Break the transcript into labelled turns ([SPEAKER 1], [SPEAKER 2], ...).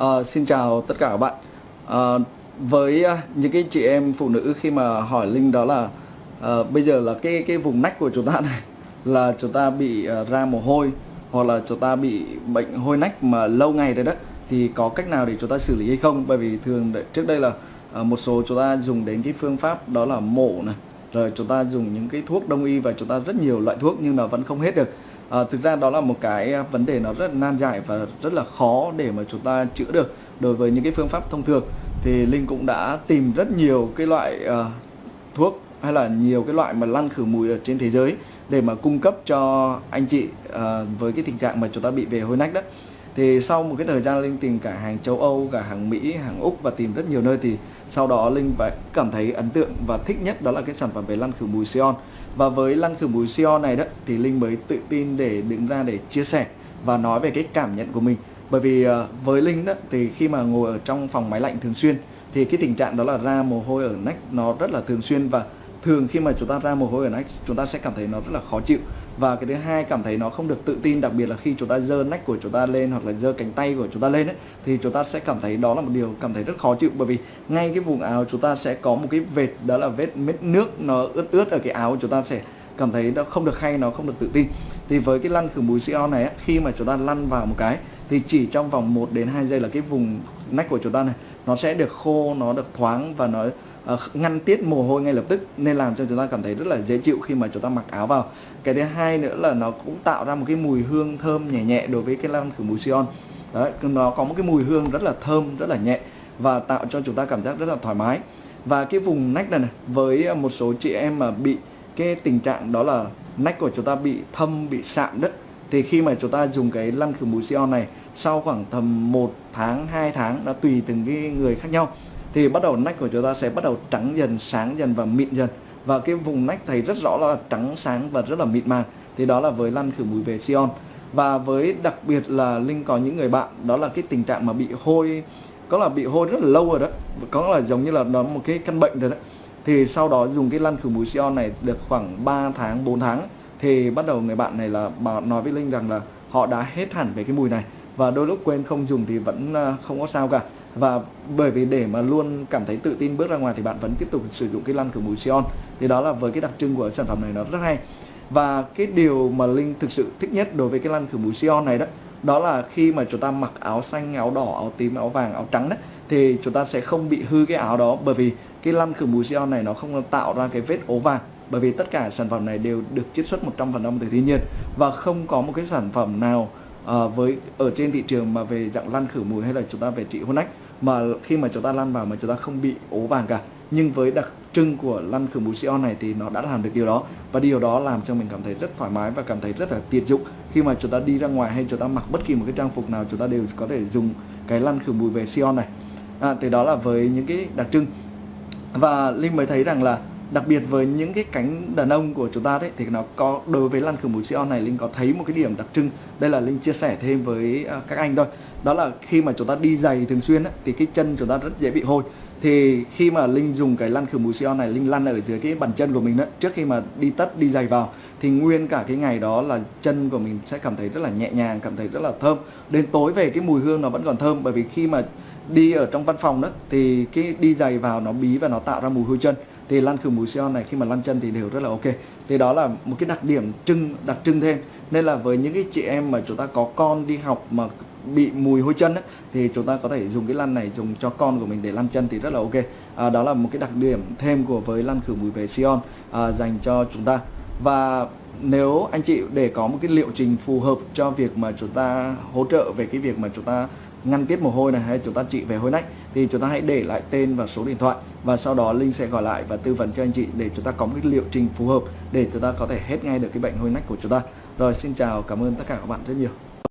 [SPEAKER 1] À, xin chào tất cả các bạn. Ờ, à, với những cái chị em phụ nữ khi mà hỏi Linh đó là à, bây giờ là cái cái vùng nách của chúng ta này là chúng ta bị ra mồ hôi hoặc là chúng ta bị bệnh hôi nách mà lâu ngày đấy đó thì có cách nào để chúng ta xử lý hay không? Bởi vì thường trước đây là à, một số chúng ta dùng đến cái phương pháp đó là mổ này, rồi chúng ta dùng những cái thuốc đông y và chúng ta rất nhiều loại thuốc nhưng mà vẫn không hết được à, thực ra đó là một cái à, vấn đề nó rất nan giải và rất là khó để mà chúng ta chữa được đối với những cái phương pháp thông thường. Thì linh cũng đã tìm rất nhiều cái loại uh, thuốc hay là nhiều cái loại mà lăn khử mùi ở trên thế giới để mà cung cấp cho anh chị uh, với cái tình trạng mà chúng ta bị về hôi nách đó. Thì sau một cái thời gian linh tìm cả hàng châu Âu cả hàng Mỹ hàng Úc và tìm rất nhiều nơi thì sau đó linh phải cảm thấy ấn tượng và thích nhất đó là cái sản phẩm về lăn khử mùi xeon và với lăn khử mùi Sion này đó, thì linh mới tự tin để đứng ra để chia sẻ và nói về cái cảm nhận của mình. Bởi vì ờ, với linh đó, thì khi mà ngồi ở trong phòng máy lạnh thường xuyên, thì cái tình trạng đó là ra mồ hôi ở nách nó rất là thường xuyên. Và thường khi mà chúng ta ra mồ hôi ở nách, chúng ta sẽ cảm thấy nó rất là khó chịu và cái thứ hai cảm thấy nó không được tự tin đặc biệt là khi chúng ta giơ nách của chúng ta lên hoặc là giơ cánh tay của chúng ta lên ấy, thì chúng ta sẽ cảm thấy đó là một điều cảm thấy rất khó chịu. Bởi vì ngay cái vùng áo chúng ta sẽ có một cái vệt đó là vết mết nước nó ướt ướt ở cái áo chúng ta sẽ cảm thấy nó không được hay nó không được tự tin. Thì với cái lăn khử mùi CO này ấy, khi mà chúng ta lăn vào một cái thì chỉ trong vòng 1 đến 2 giây là cái vùng nách của chúng ta này nó sẽ được khô nó được thoáng và nó Ờ, ngăn tiết mồ hôi ngay lập tức nên làm cho chúng ta cảm thấy rất là dễ chịu khi mà chúng ta mặc áo vào. Cái thứ hai nữa là nó cũng tạo ra một cái mùi hương thơm nhẹ nhẹ đối với cái lăn khử mùi Sion đấy nó có một cái mùi hương rất là thơm rất là nhẹ và tạo cho chúng ta cảm giác rất là thoải mái. Và cái vùng nách này, này với một số chị em mà bị cái tình trạng đó là nách của chúng ta bị thâm bị sạm đất thì khi mà chúng ta dùng cái lăn khử mùi Sion này sau khoảng tầm 1 tháng 2 tháng nó tùy từng cái người khác nhau thì bắt đầu nách của chúng ta sẽ bắt đầu trắng dần, sáng dần và mịn dần. Và cái vùng nách thấy rất rõ là trắng, sáng và rất là mịn màng. Thì đó là với lăn khử mùi về Sion. Và với đặc biệt là Linh có những người bạn, đó là cái tình trạng mà bị hôi, có là bị hôi rất là lâu rồi đó. Có là giống như là nó một cái căn bệnh rồi đó. Thì sau đó dùng cái lăn khử mùi Sion này được khoảng 3 tháng 4 tháng, thì bắt đầu người bạn này là bảo, nói với Linh rằng là họ đã hết hẳn về cái mùi này. Và đôi lúc quên không dùng thì vẫn à, không có sao cả và bởi vì để mà luôn cảm thấy tự tin bước ra ngoài thì bạn vẫn tiếp tục sử dụng cái lăn khử mùi Sion. Thì đó là với cái đặc trưng của sản phẩm này nó rất hay. Và cái điều mà Linh thực sự thích nhất đối với cái lăn khử mùi Sion này đó đó là khi mà chúng ta mặc áo xanh, áo đỏ, áo tím, áo vàng, áo trắng đấy thì chúng ta sẽ không bị hư cái áo đó. Bởi vì cái lăn khử mùi Sion này nó không tạo ra cái vết ố vàng. Bởi vì tất cả sản phẩm này đều được chiết xuất 100% từ thiên nhiên. Và không có một cái sản phẩm nào à, với ở trên thị trường mà về dạng lăn khử mùi hay là chúng ta về trị hôn nách mà khi mà chúng ta lăn vào mà chúng ta không bị ố vàng cả. Nhưng với đặc trưng của lăn khử mùi xeon này thì nó đã làm được điều đó. Và điều đó làm cho mình cảm thấy rất thoải mái và cảm thấy rất là tiện dụng. Khi mà chúng ta đi ra ngoài hay chúng ta mặc bất kỳ một cái trang phục nào chúng ta đều có thể dùng cái lăn khử mùi về xeon này. À, thì đó là với những cái đặc trưng. Và Linh mới thấy rằng là đặc biệt với những cái cánh đàn ông của chúng ta đấy thì nó có đối với lăn khử mùi Sion này Linh có thấy một cái điểm đặc trưng. Đây là Linh chia sẻ thêm với à, các anh thôi. Đó là khi mà chúng ta đi giày thường xuyên ấy, thì cái chân chúng ta rất dễ bị hôi. Thì khi mà Linh dùng cái lăn khử mùi Sion này Linh lăn ở dưới cái bàn chân của mình đó trước khi mà đi tất đi giày vào thì nguyên cả cái ngày đó là chân của mình sẽ cảm thấy rất là nhẹ nhàng cảm thấy rất là thơm. Đến tối về cái mùi hương nó vẫn còn thơm bởi vì khi mà đi ở trong văn phòng đó thì cái đi giày vào nó bí và nó tạo ra mùi hôi chân thì lăn khử mùi Sion này khi mà lăn chân thì đều rất là ok. Thì đó là một cái đặc điểm trưng đặc trưng thêm. Nên là với những cái chị em mà chúng ta có con đi học mà bị mùi hôi chân ấy, thì chúng ta có thể dùng cái lăn này dùng cho con của mình để lăn chân thì rất là ok. À, đó là một cái đặc điểm thêm của với lăn khử mùi về Sion à, dành cho chúng ta. Và nếu anh chị để có một cái liệu trình phù hợp cho việc mà chúng ta hỗ trợ về cái việc mà chúng ta ngăn tiết mồ hôi này hay chúng ta trị về hôi nách thì chúng ta hãy để lại tên và số điện thoại và sau đó Linh sẽ gọi lại và tư vấn cho anh chị để chúng ta có một cái liệu trình phù hợp để chúng ta có thể hết ngay được cái bệnh hôi nách của chúng ta. Rồi xin chào, cảm ơn tất cả các bạn rất nhiều.